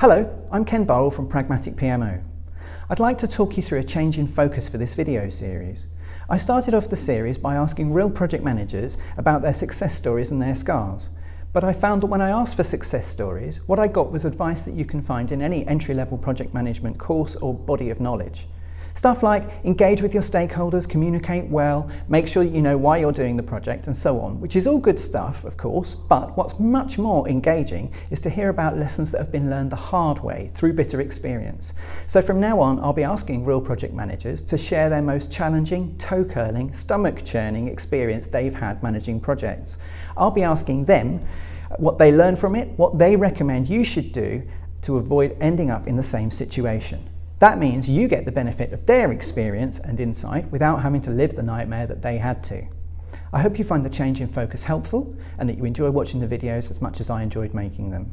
Hello, I'm Ken Burrell from Pragmatic PMO. I'd like to talk you through a change in focus for this video series. I started off the series by asking real project managers about their success stories and their scars. But I found that when I asked for success stories, what I got was advice that you can find in any entry-level project management course or body of knowledge. Stuff like engage with your stakeholders, communicate well, make sure you know why you're doing the project and so on, which is all good stuff, of course, but what's much more engaging is to hear about lessons that have been learned the hard way through bitter experience. So from now on, I'll be asking real project managers to share their most challenging, toe-curling, stomach-churning experience they've had managing projects. I'll be asking them what they learned from it, what they recommend you should do to avoid ending up in the same situation. That means you get the benefit of their experience and insight without having to live the nightmare that they had to. I hope you find the change in focus helpful and that you enjoy watching the videos as much as I enjoyed making them.